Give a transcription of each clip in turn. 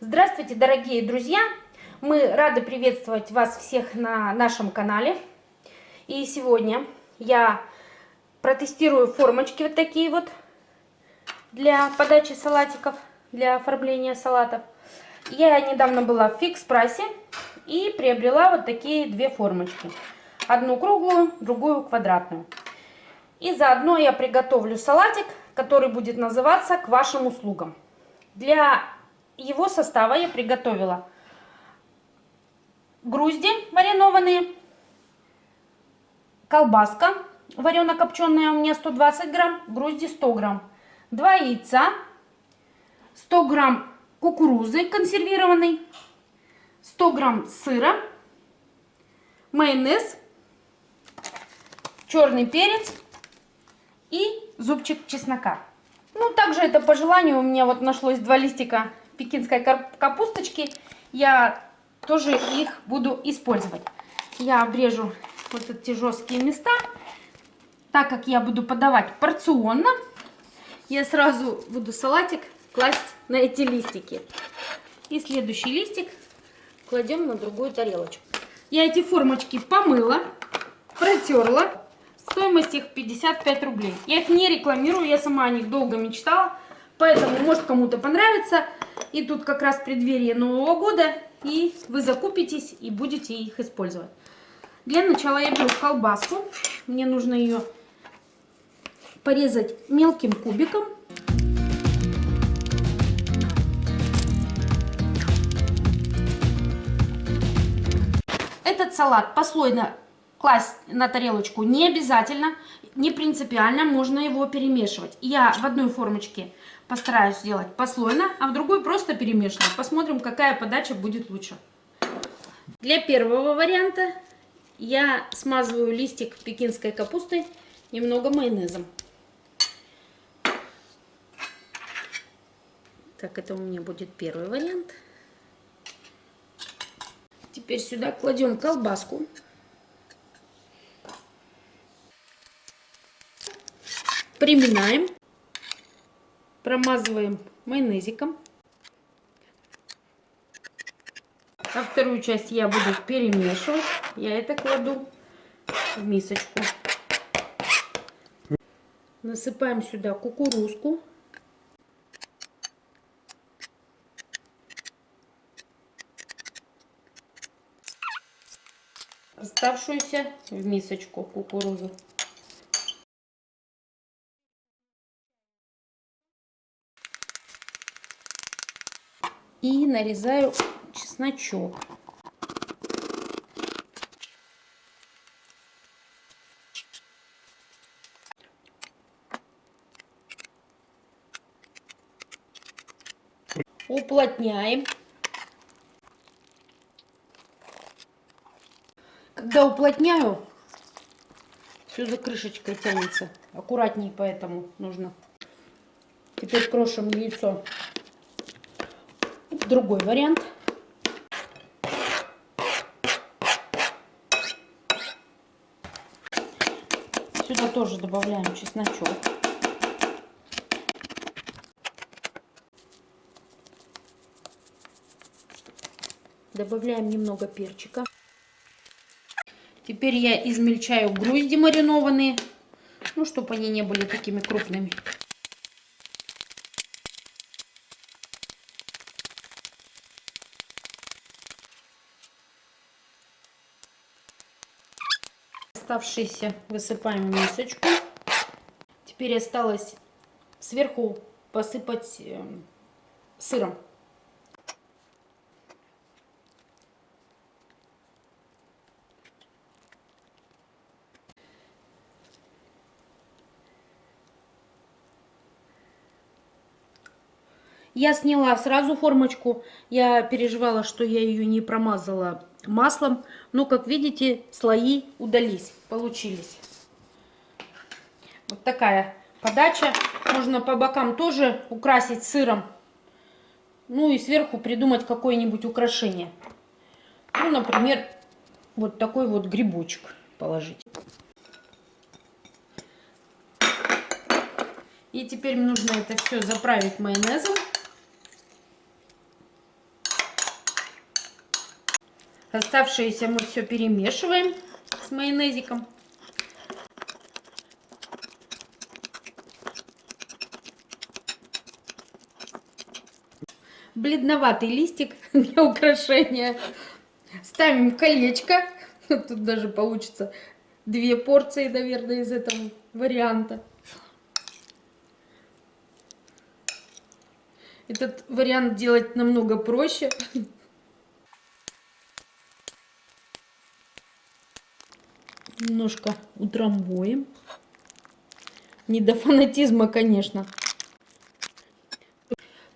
Здравствуйте, дорогие друзья! Мы рады приветствовать вас всех на нашем канале. И сегодня я протестирую формочки вот такие вот для подачи салатиков, для оформления салатов. Я недавно была в фикс прайсе и приобрела вот такие две формочки. Одну круглую, другую квадратную. И заодно я приготовлю салатик, который будет называться «К вашим услугам». Для его состава я приготовила грузди маринованные, колбаска варено-копченая у меня 120 грамм, грузди 100 грамм, 2 яйца, 100 грамм кукурузы консервированной, 100 грамм сыра, майонез, черный перец и зубчик чеснока. Ну, также это по желанию. У меня вот нашлось два листика пекинской капусточки. Я тоже их буду использовать. Я обрежу вот эти жесткие места. Так как я буду подавать порционно, я сразу буду салатик класть на эти листики. И следующий листик кладем на другую тарелочку. Я эти формочки помыла, протерла. Стоимость их 55 рублей. Я их не рекламирую, я сама о них долго мечтала. Поэтому, может, кому-то понравится. И тут как раз преддверие Нового года. И вы закупитесь и будете их использовать. Для начала я беру колбаску. Мне нужно ее порезать мелким кубиком. Этот салат послойно класть на тарелочку не обязательно, не принципиально, можно его перемешивать. Я в одной формочке постараюсь сделать послойно, а в другой просто перемешивать. Посмотрим, какая подача будет лучше. Для первого варианта я смазываю листик пекинской капусты немного майонезом. Так, это у меня будет первый вариант. Теперь сюда кладем колбаску. Приминаем. Промазываем майонезиком. А вторую часть я буду перемешивать. Я это кладу в мисочку. Насыпаем сюда кукурузку. Оставшуюся в мисочку кукурузу. И нарезаю чесночок. Уплотняем. Когда уплотняю, все за крышечкой тянется. Аккуратнее поэтому нужно. Теперь крошим яйцо. Другой вариант. Сюда тоже добавляем чесночок. Добавляем немного перчика. Теперь я измельчаю грузди маринованные, ну, чтобы они не были такими крупными. Оставшиеся высыпаем в мисочку. Теперь осталось сверху посыпать эм, сыром. Я сняла сразу формочку. Я переживала, что я ее не промазала маслом. Но, как видите, слои удались, получились. Вот такая подача. Можно по бокам тоже украсить сыром. Ну и сверху придумать какое-нибудь украшение. Ну, например, вот такой вот грибочек положить. И теперь нужно это все заправить майонезом. Оставшееся мы все перемешиваем с майонезиком. Бледноватый листик для украшения. Ставим колечко. Тут даже получится две порции, наверное, из этого варианта. Этот вариант делать намного проще. Немножко утрамбуем. Не до фанатизма, конечно.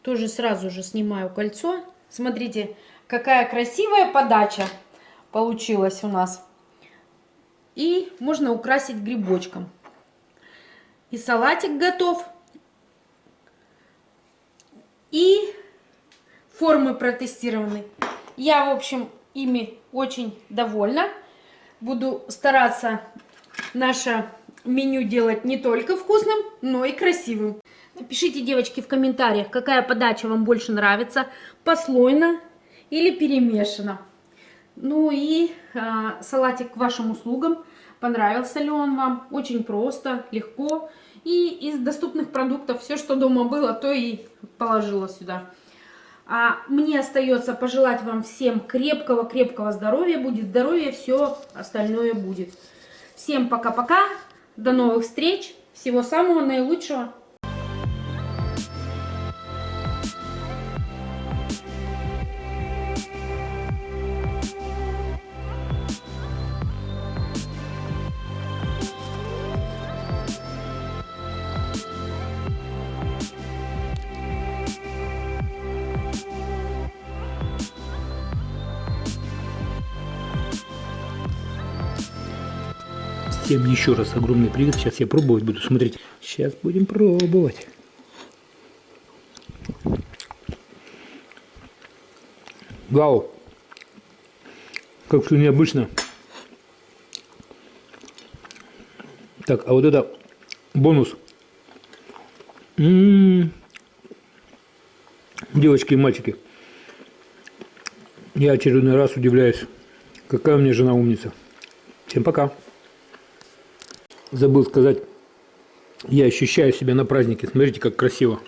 Тоже сразу же снимаю кольцо. Смотрите, какая красивая подача получилась у нас. И можно украсить грибочком. И салатик готов. И формы протестированы. Я, в общем, ими очень довольна. Буду стараться наше меню делать не только вкусным, но и красивым. Напишите, девочки, в комментариях, какая подача вам больше нравится, послойно или перемешано. Ну и э, салатик к вашим услугам. Понравился ли он вам? Очень просто, легко. И из доступных продуктов все, что дома было, то и положила сюда. А мне остается пожелать вам всем крепкого-крепкого здоровья. Будет здоровье, все остальное будет. Всем пока-пока. До новых встреч. Всего самого наилучшего. Всем еще раз огромный привет. Сейчас я пробовать буду. Смотрите. Сейчас будем пробовать. Вау. Как все необычно. Так, а вот это бонус. М -м -м. Девочки и мальчики. Я очередной раз удивляюсь, какая у меня жена умница. Всем пока. Забыл сказать, я ощущаю себя на празднике. Смотрите, как красиво.